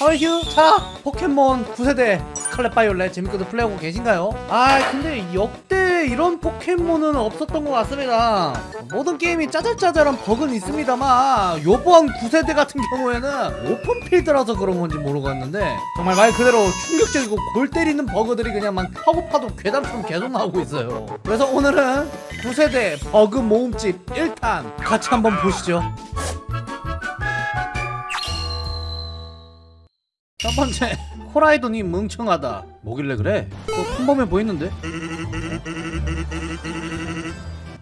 어휴 자 포켓몬 9세대 스칼렛 바이올렛 재밌게도 플레이하고 계신가요? 아 근데 역대 이런 포켓몬은 없었던 것 같습니다. 모든 게임이 짜잘짜잘한 버그는 있습니다만 요번 9세대 같은 경우에는 open field라서 그런 건지 모르겠는데 정말 말 그대로 충격적이고 골 때리는 버그들이 그냥 막 파고 파도 괴담처럼 계속 나오고 있어요. 그래서 오늘은 9세대 버그 모음집 1탄 같이 한번 보시죠 첫 번째 코라이돈이 멍청하다 뭐길래 그래? 그거 평범해 보이는데?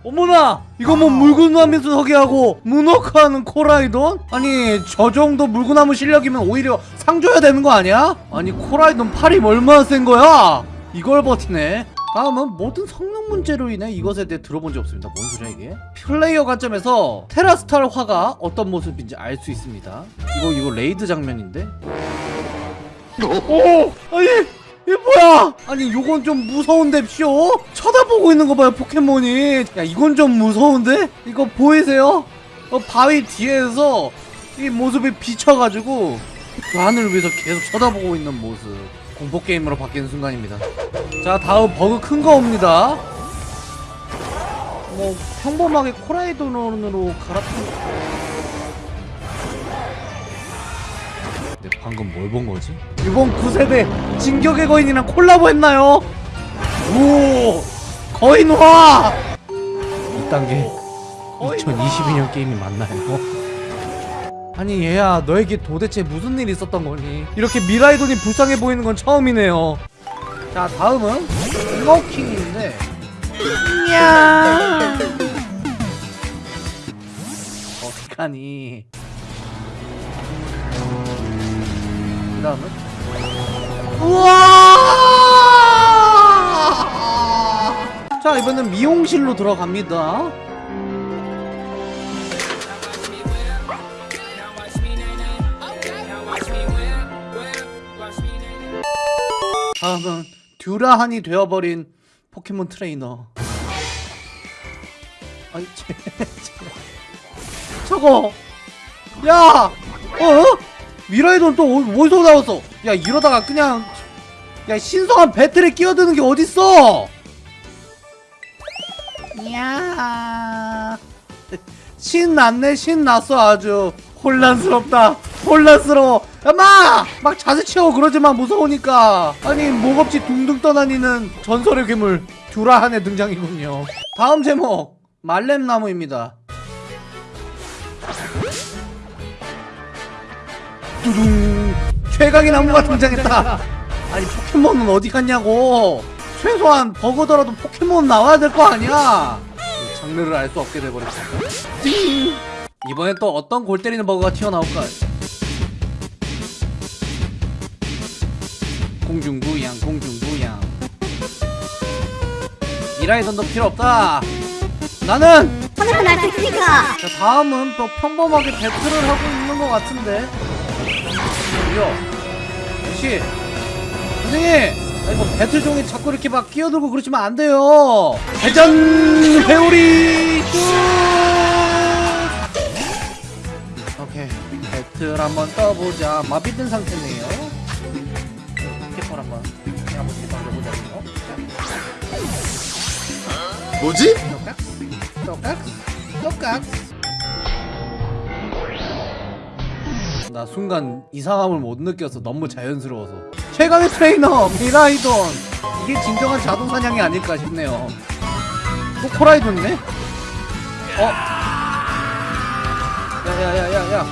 어머나! 이거 뭐 물구나무 서게 하고 문워크하는 코라이돈? 아니 저 정도 물구나무 실력이면 오히려 상 줘야 되는 거 아니야? 아니 코라이돈 팔이 얼마나 센 거야? 이걸 버티네 다음은 모든 성능 문제로 인해 이것에 대해 들어본 적 없습니다 뭔 소리야 이게? 플레이어 관점에서 테라스탈 화가 어떤 모습인지 알 수 있습니다 이거 이거 raid 장면인데? 오! 아니 이게 뭐야? 아니 요건 좀 무서운데 쇼? 쳐다보고 있는 거 봐요 포켓몬이 야 이건 좀 무서운데? 이거 보이세요? 어, 바위 뒤에서 이 모습이 비쳐가지고 그 하늘을 위해서 계속 쳐다보고 있는 모습 공포게임으로 바뀌는 순간입니다 자 다음 버그 큰 거 옵니다 뭐 평범하게 코라이돈으로 갈아탄 방금 뭘 본 거지? 이번 9세대 진격의 거인이랑 콜라보 했나요? 오 거인화 2단계 2022년 게임이 맞나요? 아니 얘야 너에게 도대체 무슨 일이 있었던 거니? 이렇게 미라이돈이 불쌍해 보이는 건 처음이네요 자 다음은 스모킹인데 야 어떡하니 다음은 우와! 자 이번엔 미용실로 들어갑니다. 다음은 듀라한이 되어버린 포켓몬 트레이너. 아이 쟤, 쟤. 저거! 야! 어? 미라이돈 또 어- 어디서 나왔어? 야 이러다가 그냥 야 신성한 battle에 끼어드는 게 어딨어? 야. 신났네 신났어 아주. 혼란스럽다 혼란스러워. 야마! 막 자세 채워 그러지마 무서우니까. 아니 목없이 둥둥 떠다니는 전설의 괴물 듀라한의 등장이군요. 다음 제목 말렘나무입니다 두둥 최강의 나무가 등장했다. 아니 포켓몬은 어디 갔냐고. 최소한 버그더라도 포켓몬 나와야 될 거 아니야. 장르를 알 수 없게 돼버렸어 띵. 이번엔 또 어떤 골 때리는 버그가 튀어나올까? 공중부양 공중부양. 이라이던도 필요 없다. 나는 자 다음은 또 평범하게 배틀을 하고 있는 것 같은데 뭐야 역시 선생님! 아니 뭐 배틀 종에 자꾸 이렇게 막 끼어들고 그러시면 안 돼요. 대전 회오리 쭉! 오케이. 배틀 한번 떠보자. 마비된 상태네요. 포켓볼 한번 한번 던져보자고요. 뭐지? 똑깍 똑깍 똑깍 나 순간 이상함을 못 느껴서 너무 자연스러워서. 최강의 트레이너 미라이돈. 이게 진정한 자동 사냥이 아닐까 싶네요. 또 코라이돈이네? 어? 야야야야야.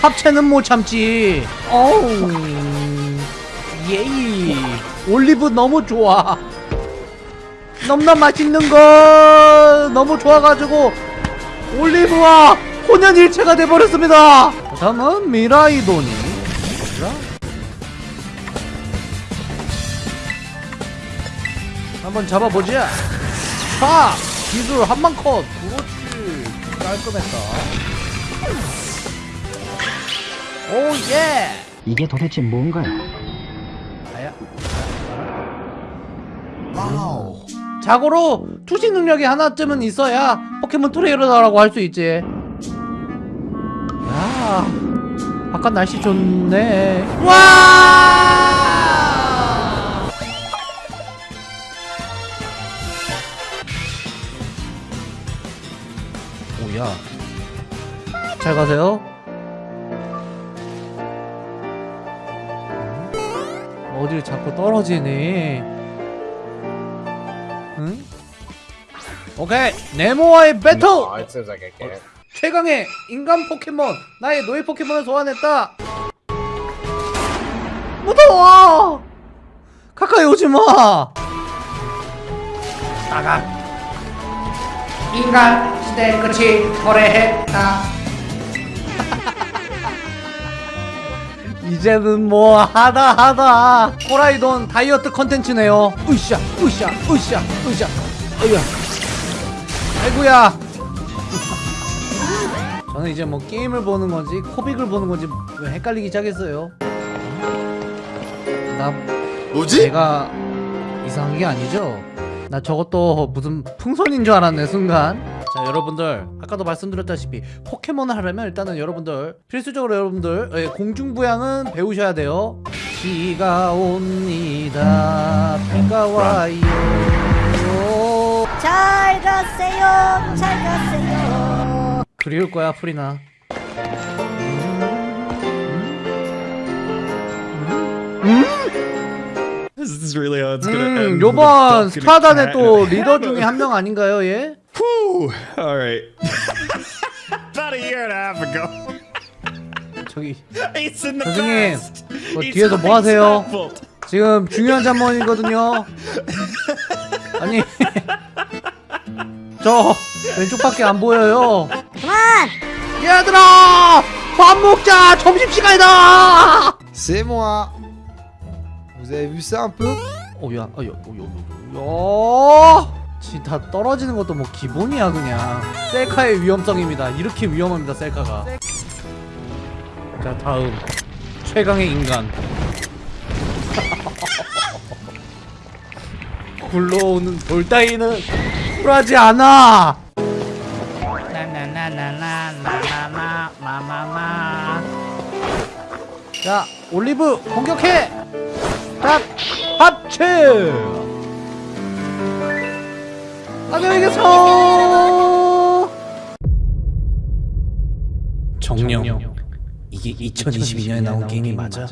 합체는 못 참지. 어우. 예이 올리브 너무 좋아. 너무나 맛있는 거 너무 좋아가지고 올리브와 혼연일체가 돼버렸습니다 다음은 미라이돈이? 한번 잡아보자 파 기술 한방 컷. 그렇지. 깔끔했다. Oh yeah. 이게 도대체 뭔가요? 아야. 자고로 투시 능력이 하나쯤은 있어야 포켓몬 트레이너라고 할 수 있지 야 바깥 날씨 좋네. 와! 오야. 잘 가세요. 음? 어딜 자꾸 떨어지니? 응? 오케이. 네모와의 배틀 최강의 인간 포켓몬 나의 노예 포켓몬을 소환했다. 무서워! 가까이 오지마! 나가. 인간 시대 끝이 도래했다. 이제는 뭐 하다 하다. 호라이돈 다이어트 컨텐츠네요. 으쌰 으쌰 으쌰 으쌰. 어이야 아이고야 저는 이제 뭐 게임을 보는 건지 코빅을 보는 건지 헷갈리기 시작했어요. 나 뭐지? 내가 이상한 게 아니죠? 나 저것도 무슨 풍선인 줄 알았네 순간. 자 여러분들 아까도 말씀드렸다시피 포켓몬을 하려면 일단은 여러분들 필수적으로 여러분들 예, 공중부양은 배우셔야 돼요. 비가 옵니다. 비가 와요. 잘 가세요 잘 가세요 그리울 거야 프리나. 음. 요번 cat 또 리더 중에 한 명 아닌가요, 얘? Whew. All right. About a year and a half ago, 저기 선생님. 뭐 뒤에서 뭐 하세요? 지금 중요한 잠mon이거든요. 아니, 저 왼쪽밖에 안 보여요. 얘들아, 밥 먹자. 점심 시간이다. C'est moi. Vous avez vu ça un peu 오야, 어야, 오야, 오야. 진짜 떨어지는 것도 뭐 기본이야 그냥. 셀카의 위험성입니다. 이렇게 위험합니다 셀카가. 자 다음 최강의 인간. 굴러오는 돌 따위는 쿨하지 않아. 자 올리브 공격해. 딱 합체. 안녕히 계세요. 정령 이게 2022년에 나온 게임이 맞아?